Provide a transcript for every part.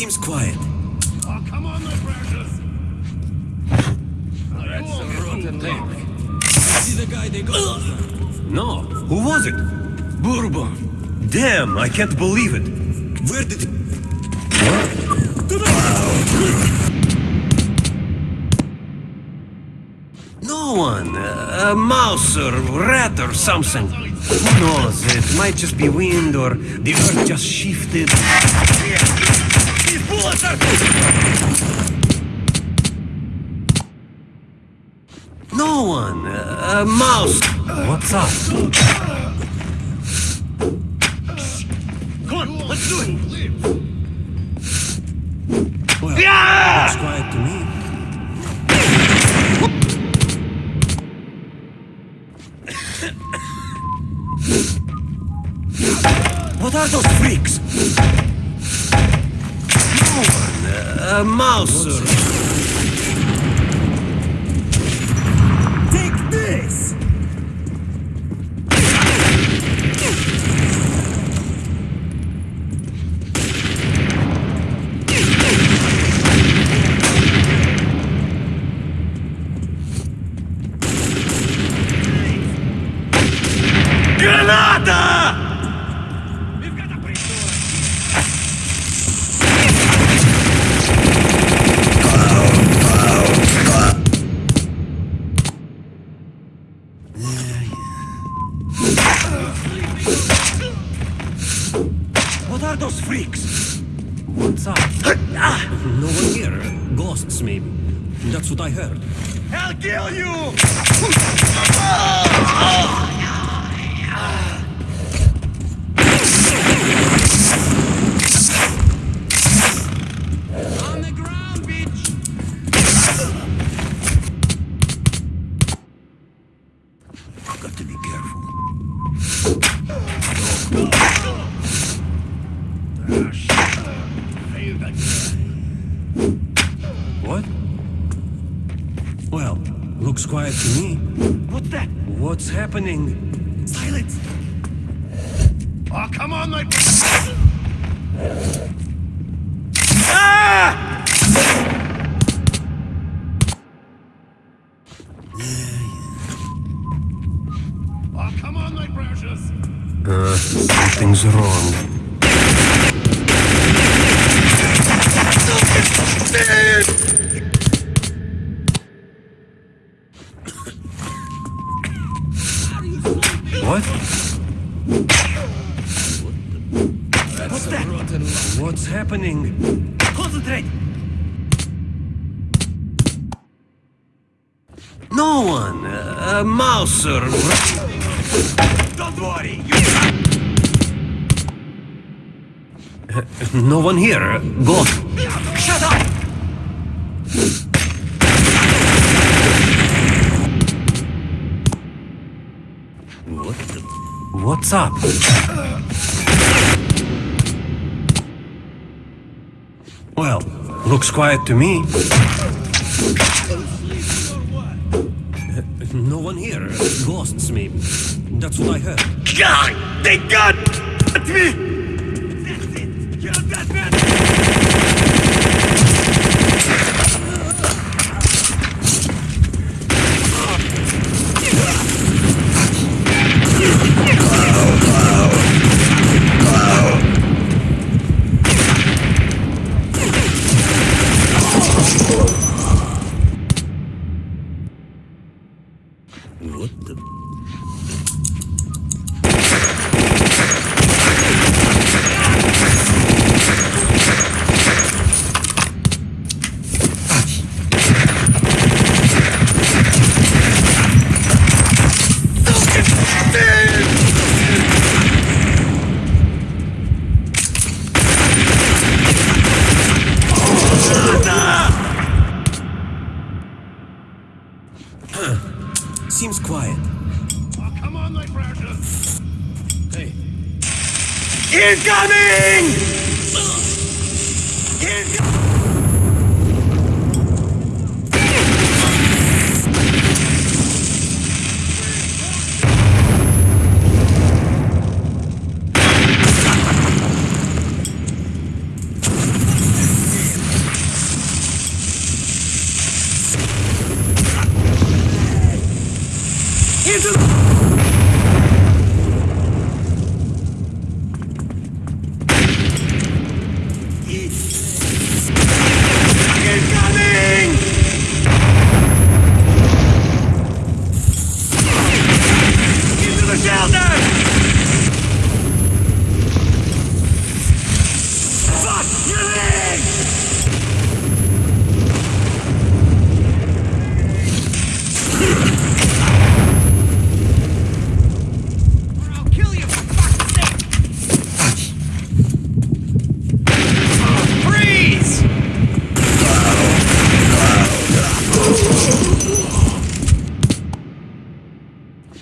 Seems quiet. Oh, come on, my precious! That's a rotten thing. See the guy they got? No, who was it? Bourbon. Damn, I can't believe it. Where did... No one. Uh, a mouse or rat or something. Who knows? It might just be wind or the earth just shifted. Uh, a mouse. What's up? Come on, let's do it! Well, Yeah! looks quiet to me. What are those freaks? No one. Uh, a mouse Oh, come on, my precious! Uh, something's wrong. What? What's that? Rotten What's happening? Concentrate! No one. Uh, a mouse or... Don't worry! You... No one here. Go. Shut up! What the... What's up? Well, looks quiet to me. No one here. Ghosts, maybe. That's what I heard. God! They got me!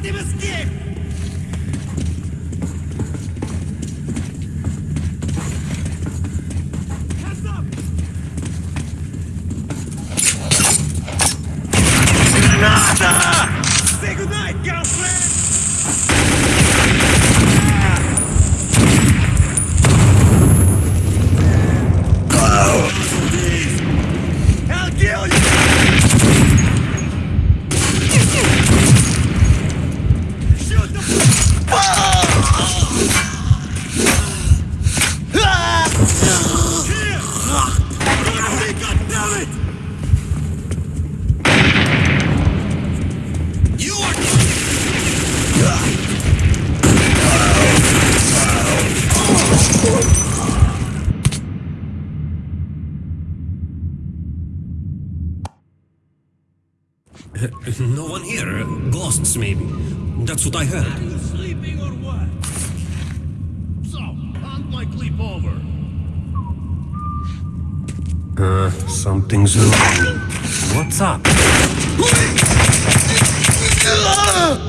Don't let him hand my clip over. Uh, something's wrong. What's up?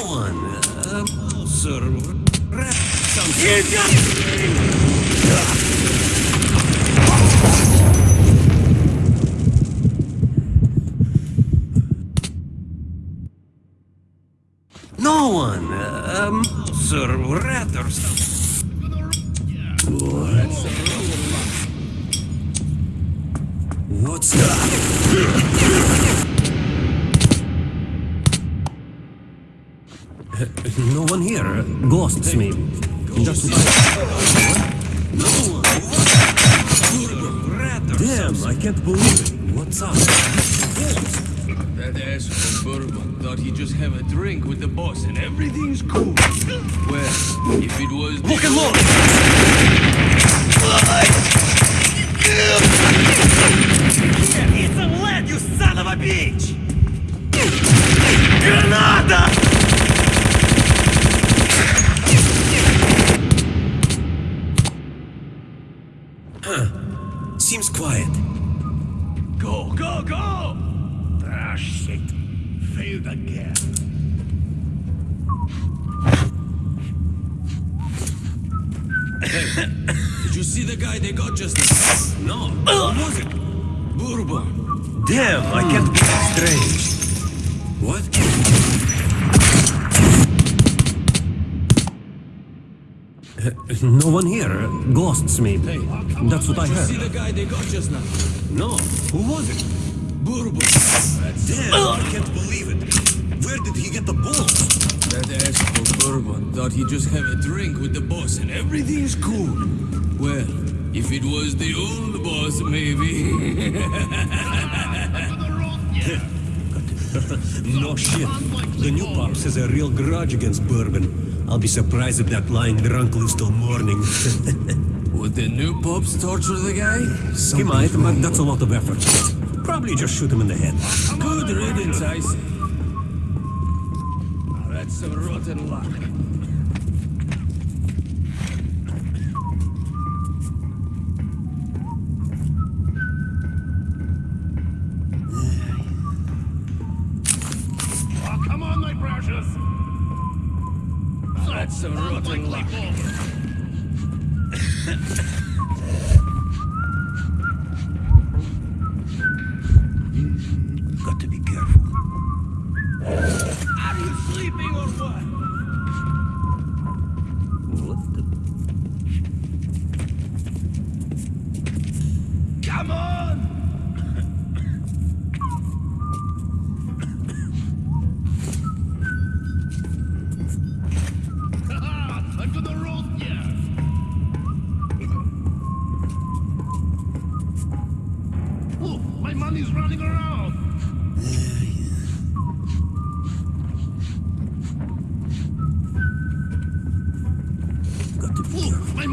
No one. A mouse or rat or something. No one. Uh, a mouse rat or something. One here. Ghosts, maybe. That's what Rat or Damn, I can't believe it. What's up? That asshole Bourbon thought he'd just have a drink with the boss and everything's cool. Well, if it was Look the and look! It's a lead, you son of a bitch! Granada! Seems quiet. Go, go, go! Ah, shit. Failed again. Did you see the guy they got just now? No. Who was it? Bourbon. Damn, I can't believe strange. What? No one here. Ghosts, maybe. Hey, That's what I you see heard. the guy they got just now? No. Who was it? Bourbon. Damn, I can't believe it. Where did he get the balls? That asshole Bourbon thought he'd just have a drink with the boss and everything's cool. Well, if it was the old boss, maybe. No shit. The new pops has a real grudge against Bourbon. I'll be surprised if that lying drunk lives till morning. Would the new pops torture the guy? he might, but that's a lot of effort. Probably just shoot him in the head. Good riddance, I say. That's some rotten luck. That's some rotten luck.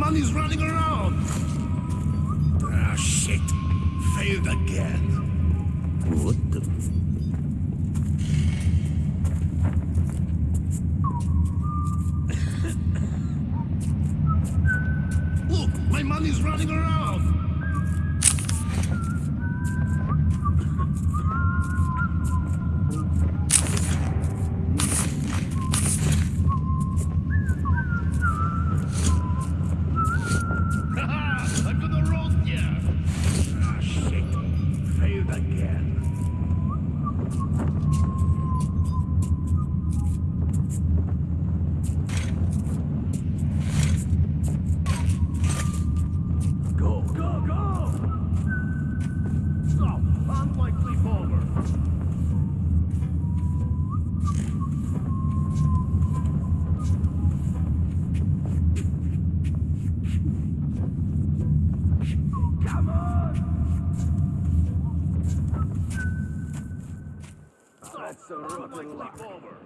one is running around. Ah, shit. Failed again. Quickly forward.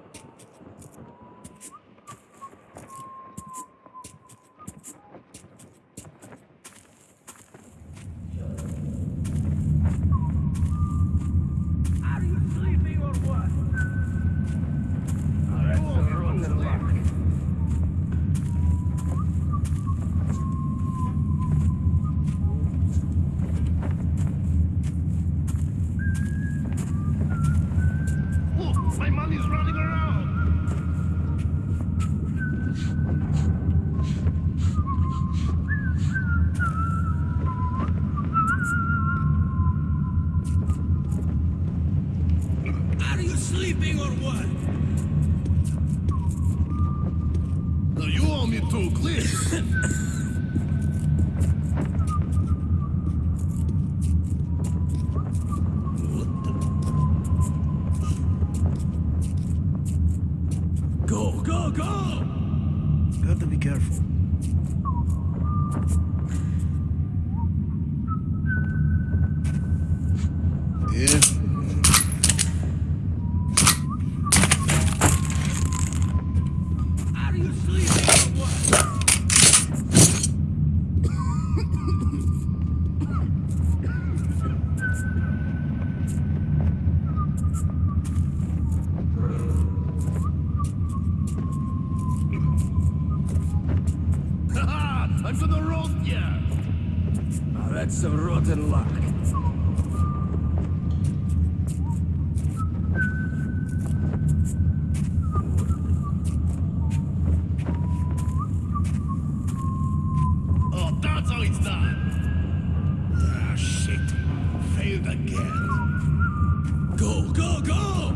again. Go, go, go!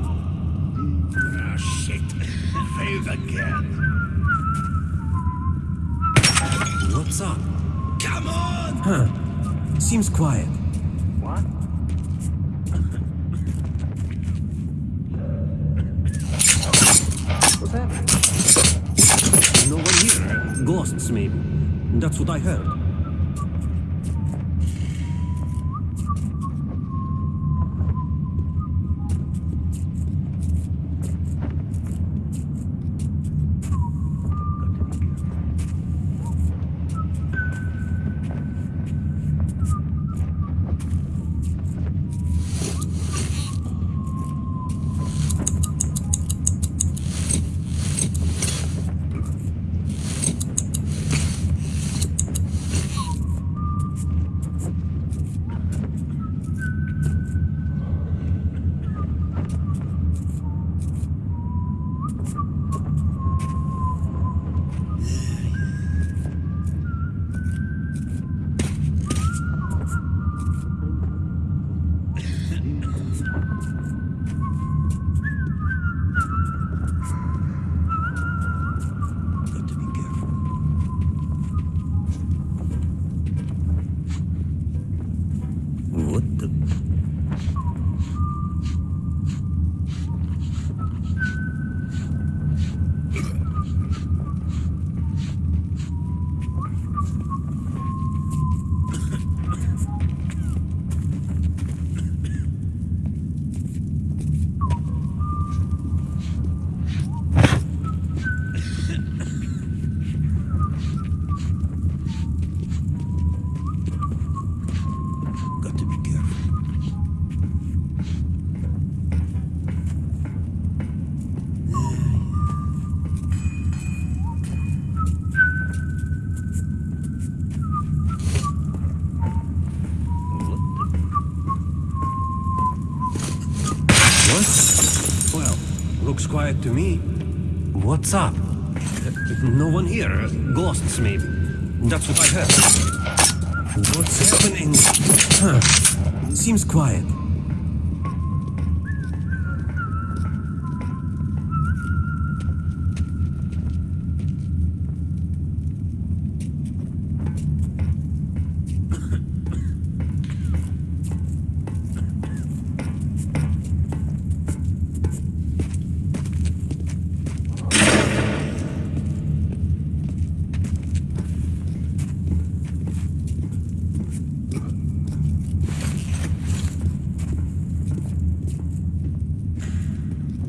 Ah, shit. Failed again. What's up? Come on! Huh. Seems quiet. What? What's happening? No one here. Ghosts, maybe. That's what I heard. Looks quiet to me. What's up? No one here. Ghosts, maybe. That's what I heard. What's happening? Huh. Seems quiet.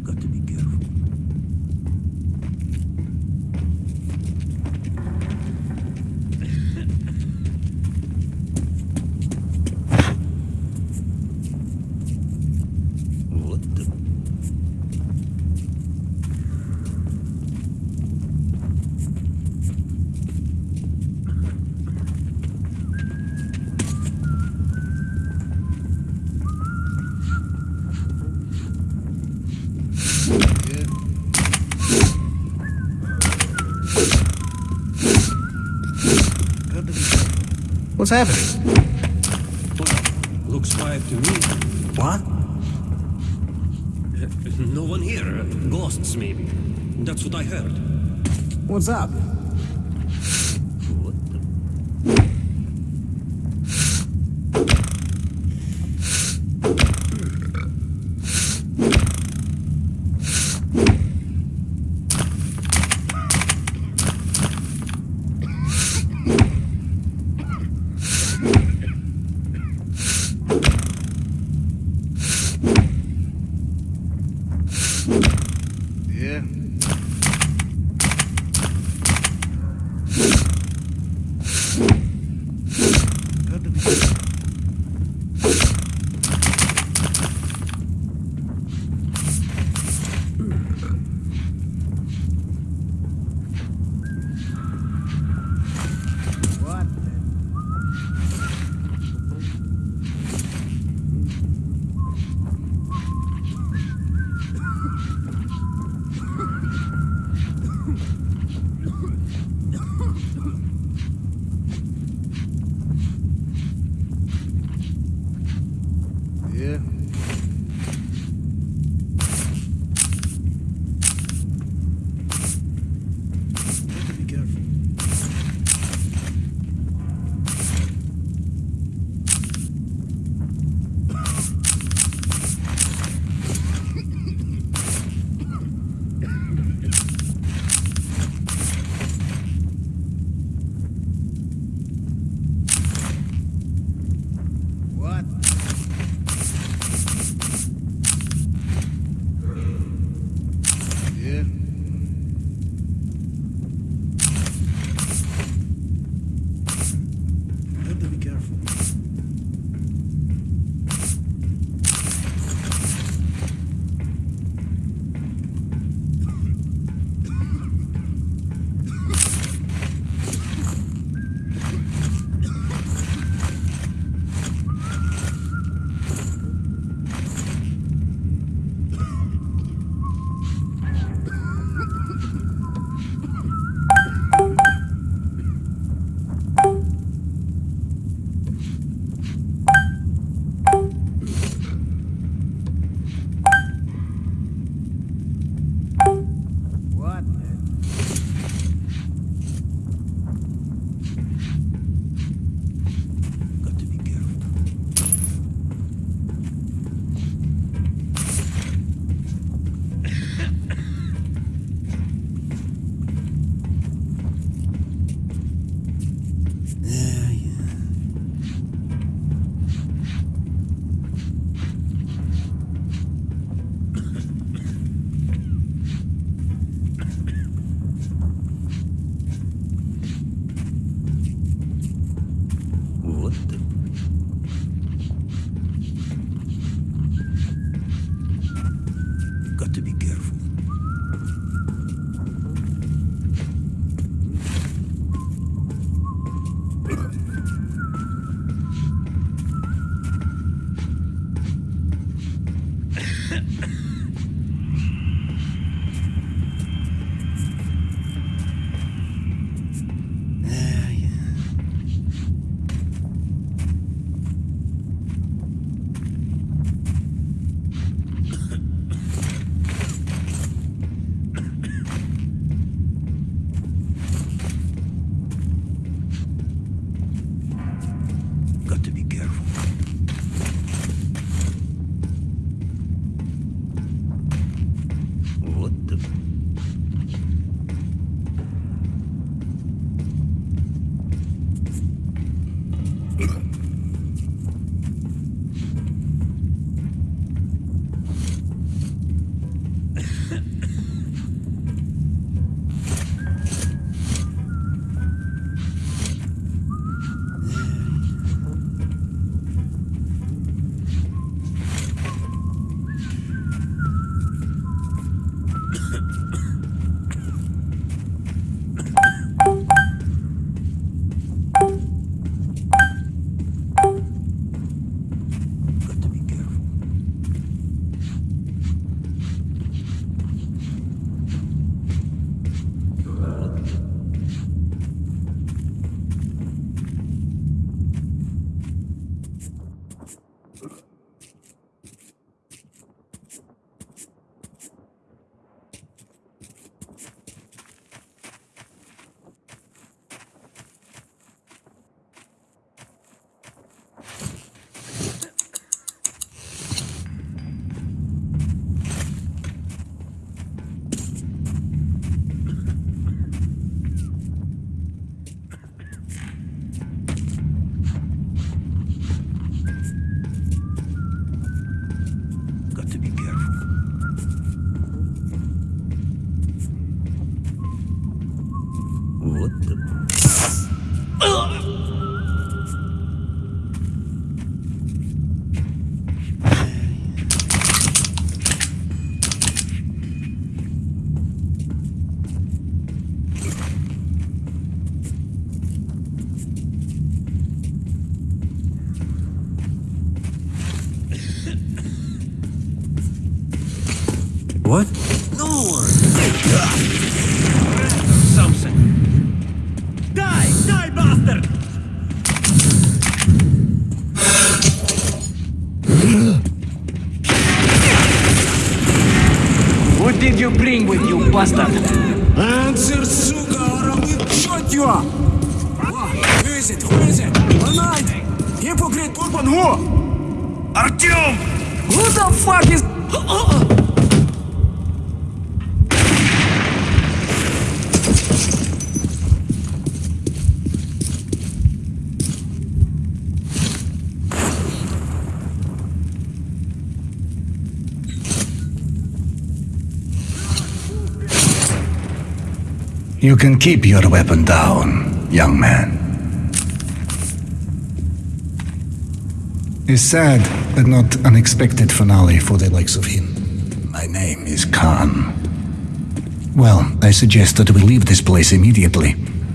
Got to be careful. What the? What's happening? Looks quiet to me. What? Uh, no one here. Ghosts, maybe. That's what I heard. What's up? What? No one! Something. Die! Die, bastard! What did you bring with you, bastard? You can keep your weapon down, young man. A sad but not unexpected finale for the likes of him. My name is Khan. Well, I suggest that we leave this place immediately.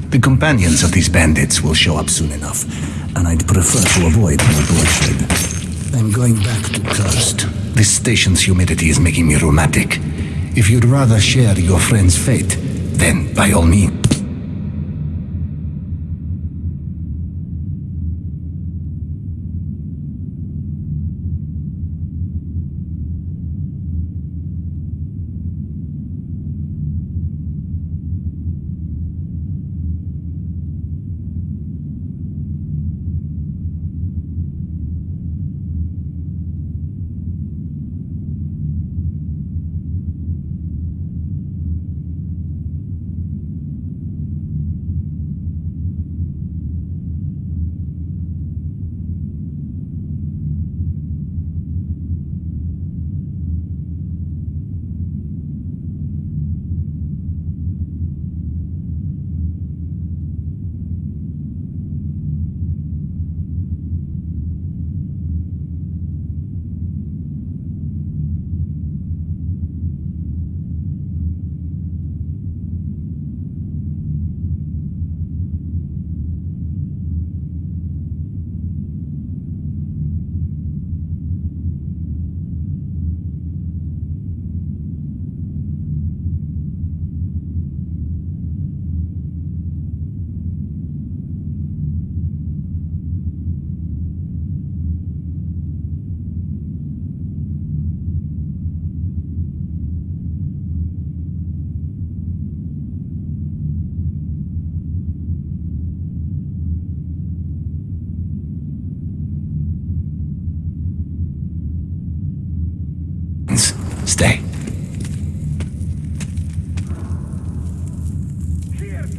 The companions of these bandits will show up soon enough, and I'd prefer to avoid more bloodshed. I'm going back to Cursed. This station's humidity is making me rheumatic. If you'd rather share your friend's fate, then by all means.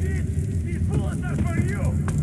Here, kid! These bullets are for you!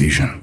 Decision.